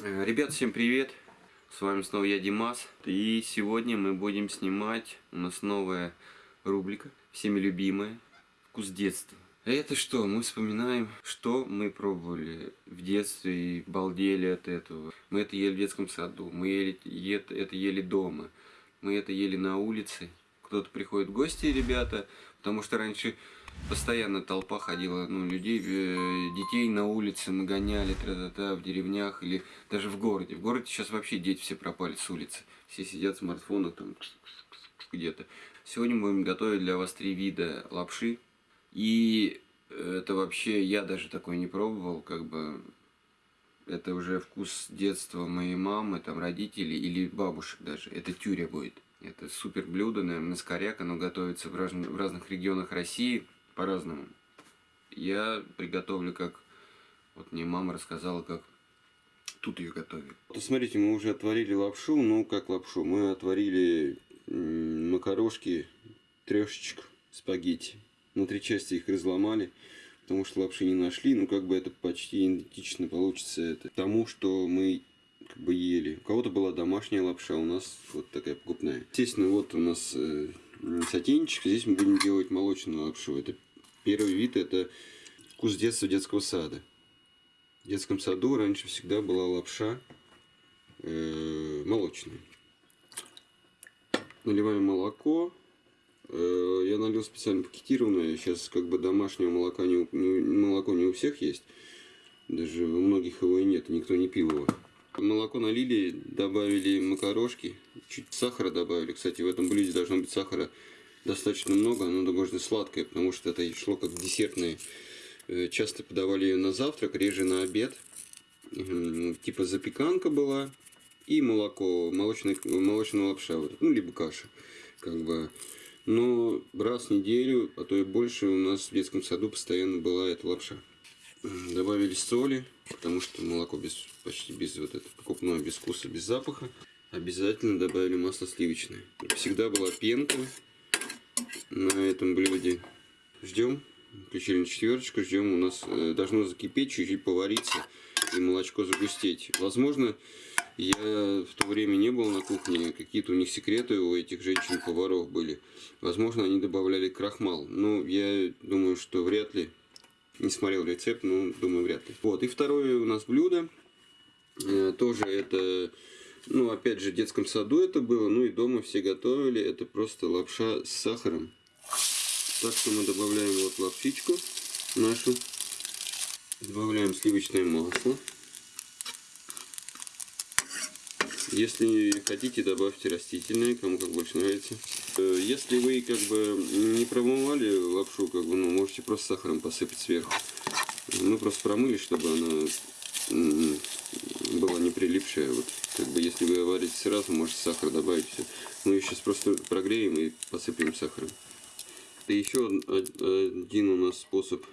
Э, Ребят, всем привет! С вами снова я, Димас. И сегодня мы будем снимать, у нас новая рубрика, всеми любимая, «Вкус детства». Это что? Мы вспоминаем, что мы пробовали в детстве и балдели от этого. Мы это ели в детском саду, мы ели, это ели дома, мы это ели на улице. Кто-то приходит в гости, ребята, потому что раньше постоянно толпа ходила, ну, людей, э, детей на улице мы гоняли, тра-та-та, в деревнях или даже в городе. В городе сейчас вообще дети все пропали с улицы. Все сидят в смартфонах там где-то. Сегодня мы будем готовить для вас три вида лапши. И это вообще, я даже такой не пробовал, как бы это уже вкус детства моей мамы, там, родителей или бабушек даже. Это тюря будет. Это супер блюдо, наверное, скоряк. Оно готовится в, раз- в разных регионах России по-разному. Я приготовлю, как... Вот мне мама рассказала, как тут ее готовят. Смотрите, мы уже отварили лапшу. Ну, как лапшу? Мы отварили макарошки, трешечек, спагетти. На три части их разломали, потому что лапши не нашли. Ну, как бы это почти идентично получится это тому, что мы как бы ели. У кого-то была домашняя лапша, у нас вот такая покупная. Естественно, вот у нас э, сотейничек. Здесь мы будем делать молочную лапшу. Это первый вид, это вкус детства детского сада. В детском саду раньше всегда была лапша э, молочная. Наливаем молоко. Э, я налил специально пакетированное. Сейчас как бы домашнего молока не, не- молоко не у всех есть. Даже у многих его и нет, никто не пил его. Молоко налили, добавили макарошки, чуть сахара добавили. Кстати, в этом блюде должно быть сахара достаточно много, оно можно сладкое, потому что это шло как десертное. Э, Часто подавали ее на завтрак, реже на обед. Типа запеканка была и молоко, молочный, молочная лапша, ну, либо каша. Как бы. Но раз в неделю, а то и больше у нас в детском саду постоянно была эта лапша. Добавили соли, потому что молоко без, почти без вот этого покупное, без вкуса, без запаха. Обязательно добавили масло сливочное. Всегда была пенка на этом блюде. Ждем. Включили на четверочку, ждем. У нас э, должно закипеть, чуть-чуть повариться и молочко загустеть. Возможно, я в то время не был на кухне, какие-то у них секреты у этих женщин-поваров были. Возможно, они добавляли крахмал. Но я думаю, что вряд ли. Не смотрел рецепт, но думаю, вряд ли. Вот, и второе у нас блюдо. Э, Тоже это, ну, опять же, в детском саду это было, ну и дома все готовили. Это просто лапша с сахаром. Так что мы добавляем вот лапшичку нашу. Добавляем сливочное масло. Если хотите, добавьте растительное, кому как больше нравится. Э, Если вы как бы не промывали лапшу, как бы, ну, можете просто сахаром посыпать сверху. Мы просто промыли, чтобы она была не прилипшая. Вот, как бы, если вы варите сразу, можете сахар добавить. Все. Мы ее сейчас просто прогреем и посыпем сахаром. Это еще од- один у нас способ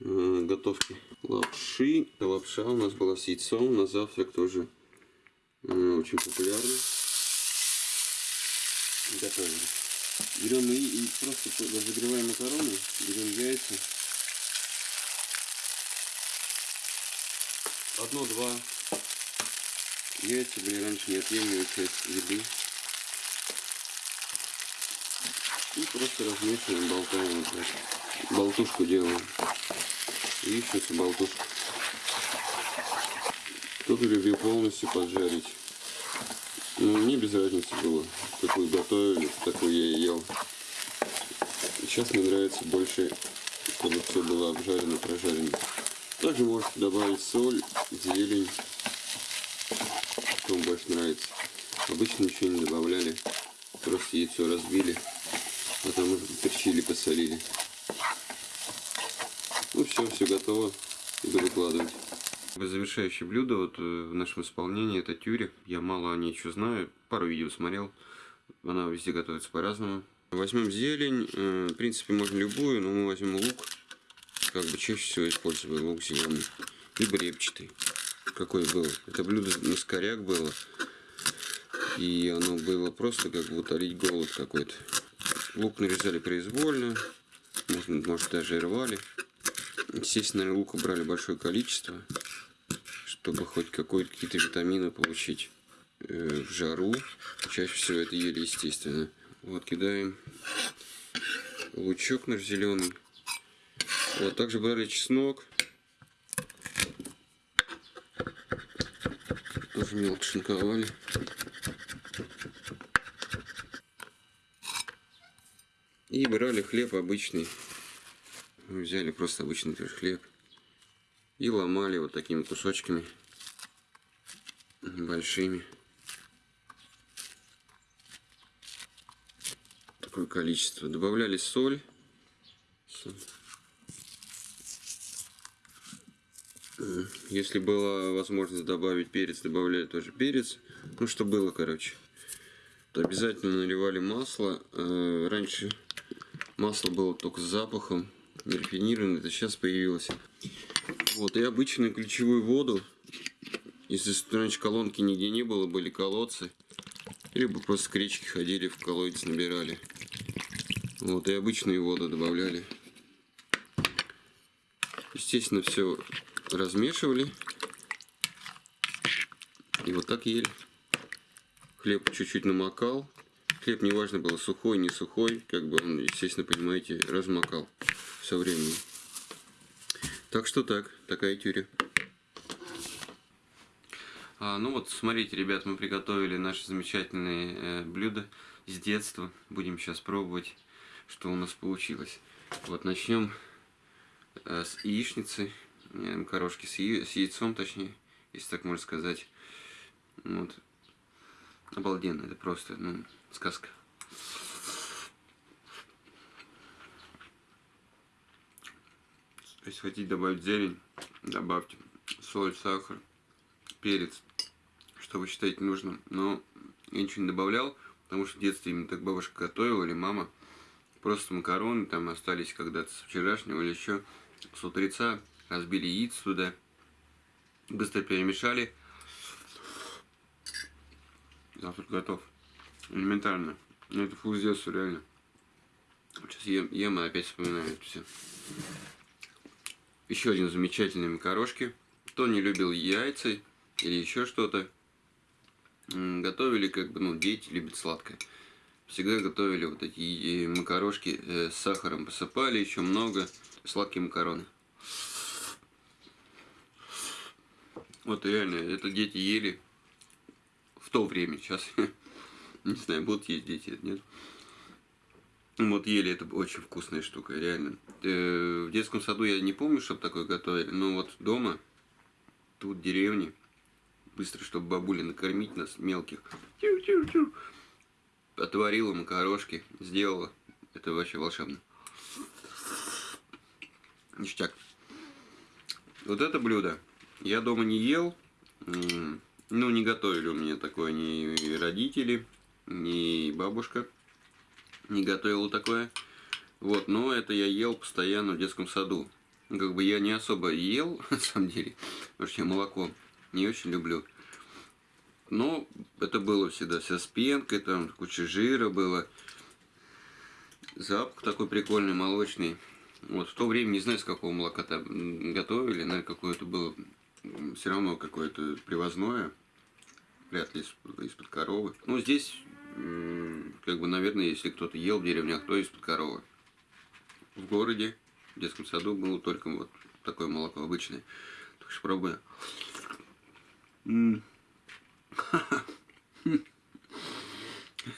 э, готовки лапши. Лапша у нас была с яйцом на завтрак тоже э, очень популярна. Готовили. Берем и, и просто разогреваем макароны, берем яйца. Одно-два яйца были раньше неотъемлемой часть еды. И просто размешиваем, болтаем. Болтушку делаем. Еще болтушку. Кто-то любил полностью поджарить. Ну, мне без разницы было. Какую готовили, такую я и ел. Сейчас мне нравится больше, чтобы все было обжарено, прожарено. Также можете добавить соль, зелень. Что вам больше нравится. Обычно ничего не добавляли. Просто яйцо разбили. Уже перчили, посолили. Ну все, все готово. Буду выкладывать. Завершающее блюдо вот э, в нашем исполнении это тюря. Я мало о ней что знаю. Пару видео смотрел. Она везде готовится по-разному. Возьмем зелень. э, В принципе, можно любую, но мы возьмем лук. Как бы чаще всего использую лук зеленый. Либо репчатый. Какой был. Это блюдо на скоряк было. И оно было просто как бы утолить голод какой-то. Лук нарезали произвольно. Может, может даже и рвали. Естественно, лука брали большое количество, чтобы хоть какие-то витамины получить э, в жару. Чаще всего это ели естественно. Вот кидаем лучок наш зеленый. Вот также брали чеснок. Тоже мелко шинковали. И брали хлеб обычный. Мы взяли просто обычный хлеб. И ломали вот такими кусочками. Большими. Такое количество. Добавляли соль. Если была возможность добавить перец, добавляли тоже перец. Ну, что было, короче. То обязательно наливали масло. Э, раньше Масло было только с запахом, рафинированное, это сейчас появилось. Вот, и обычную ключевую воду, если раньше колонки нигде не было, были колодцы, либо просто к речке ходили, в колодец набирали. Вот, и обычную воду добавляли. Естественно, все размешивали. И вот так ели. Хлеб чуть-чуть намокал. Хлеб неважно было сухой, не сухой, как бы он, естественно, понимаете, размокал со временем. Так что так, такая тюря. А, ну вот, смотрите, ребят, мы приготовили наши замечательные э, блюда с детства. Будем сейчас пробовать, что у нас получилось. Вот, начнем э, с яичницы, э, макарошки с, я с яйцом, точнее, если так можно сказать. Вот. Обалденно, это просто, ну, сказка. Если хотите добавить зелень, добавьте соль, сахар, перец, что вы считаете нужным. Но я ничего не добавлял, потому что в детстве именно так бабушка готовила или мама. Просто макароны там остались когда-то с вчерашнего или еще с утреца. Разбили яиц туда, быстро перемешали. Завтрак готов. Элементарно. Ну, это фу с детства, реально. Сейчас ем, ем и опять вспоминаю это все. Еще один замечательный макарошки. Кто не любил яйца или еще что-то, готовили как бы, ну, дети любят сладкое. Всегда готовили вот такие макарошки э, с сахаром посыпали, еще много, сладкие макароны. Вот реально, это дети ели в то время, сейчас Не знаю, будут есть дети, нет. Вот ели, это очень вкусная штука, реально. Э, в детском саду я не помню, чтобы такое готовили, но вот дома, тут в деревне, быстро, чтобы бабуля накормить нас, мелких, отварила макарошки, сделала. Это вообще волшебно. Ништяк. Вот это блюдо я дома не ел, ну, не готовили у меня такое ни родители, ни бабушка не готовила такое. Вот, но это я ел постоянно в детском саду. Как бы я не особо ел, на самом деле, потому что я молоко не очень люблю. Но это было всегда вся с пенкой, там куча жира было. Запах такой прикольный, молочный. Вот в то время, не знаю, с какого молока там готовили, наверное, какое-то было все равно какое-то привозное. Вряд ли из-под коровы. Ну, здесь как бы, наверное, если кто-то ел в деревнях, то из-под коровы. В городе, в детском саду было только вот такое молоко обычное. Так что пробую.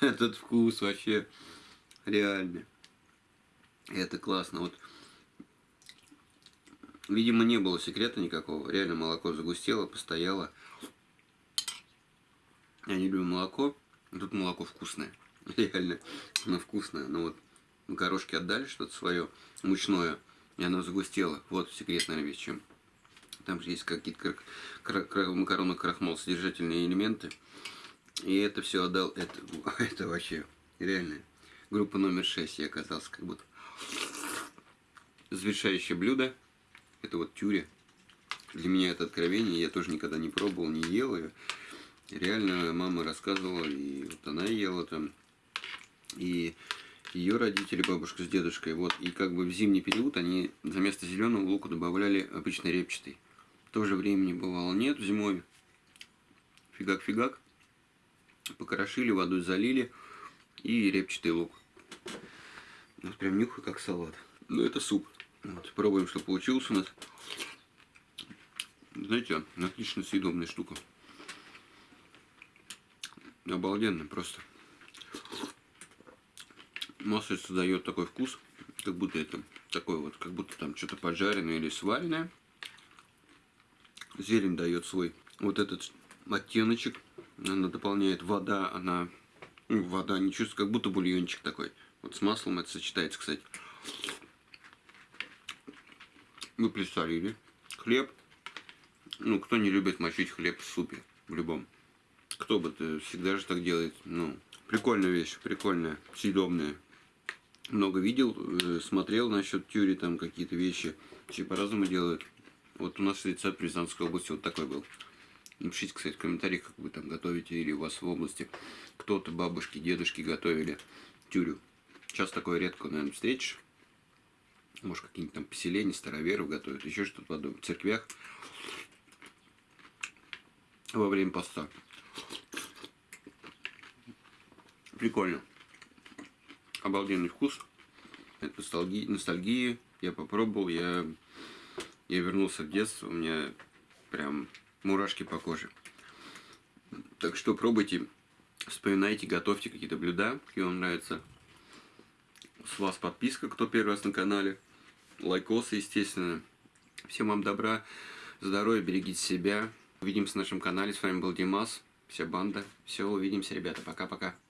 Этот вкус вообще реальный. Это классно. Вот, видимо, не было секрета никакого. Реально молоко загустело, постояло. Я не люблю молоко. Тут молоко вкусное. Реально, оно вкусное. Но вот макарошки отдали что-то свое мучное, и оно загустело. Вот секрет, наверное, весь чем. Там же есть какие-то макароны крахмал содержательные элементы. И это все отдал. Это, это вообще реально. Группа номер 6 я оказался как будто. Завершающее блюдо. Это вот тюря. Для меня это откровение. Я тоже никогда не пробовал, не ел ее реально мама рассказывала, и вот она ела там, и ее родители, бабушка с дедушкой, вот, и как бы в зимний период они заместо зеленого лука добавляли обычно репчатый. Тоже времени бывало нет. Зимой фигак-фигак. Покрошили, водой залили. И репчатый лук. Вот прям нюхаю как салат. Ну это суп. Вот, пробуем, что получилось у нас. Знаете, отлично съедобная штука. Обалденно просто. Маслица дает такой вкус, как будто это такой вот, как будто там что-то поджаренное или сваренное. Зелень дает свой вот этот оттеночек. Она дополняет вода, она ну, вода не чувствуется, как будто бульончик такой. Вот с маслом это сочетается, кстати. Мы присолили. Хлеб. Ну, кто не любит мочить хлеб в супе, в любом. Кто бы то всегда же так делает. Ну, прикольная вещь, прикольная, съедобная. Много видел, э, смотрел насчет тюри, там какие-то вещи. Все по-разному делают. Вот у нас рецепт в Рязанской области вот такой был. Напишите, кстати, в комментариях, как вы там готовите, или у вас в области кто-то, бабушки, дедушки готовили тюрю. Сейчас такое редко, наверное, встретишь. Может, какие-нибудь там поселения, староверов готовят, еще что-то подобное. В церквях во время поста. Прикольно. Обалденный вкус. Это ностальгия, ностальгия. Я попробовал, я, я вернулся в детство, у меня прям мурашки по коже. Так что пробуйте, вспоминайте, готовьте какие-то блюда, какие вам нравятся. С вас подписка, кто первый раз на канале. Лайкосы, естественно. Всем вам добра, здоровья, берегите себя. Увидимся на нашем канале. С вами был Димас, вся банда. Все, увидимся, ребята. Пока-пока.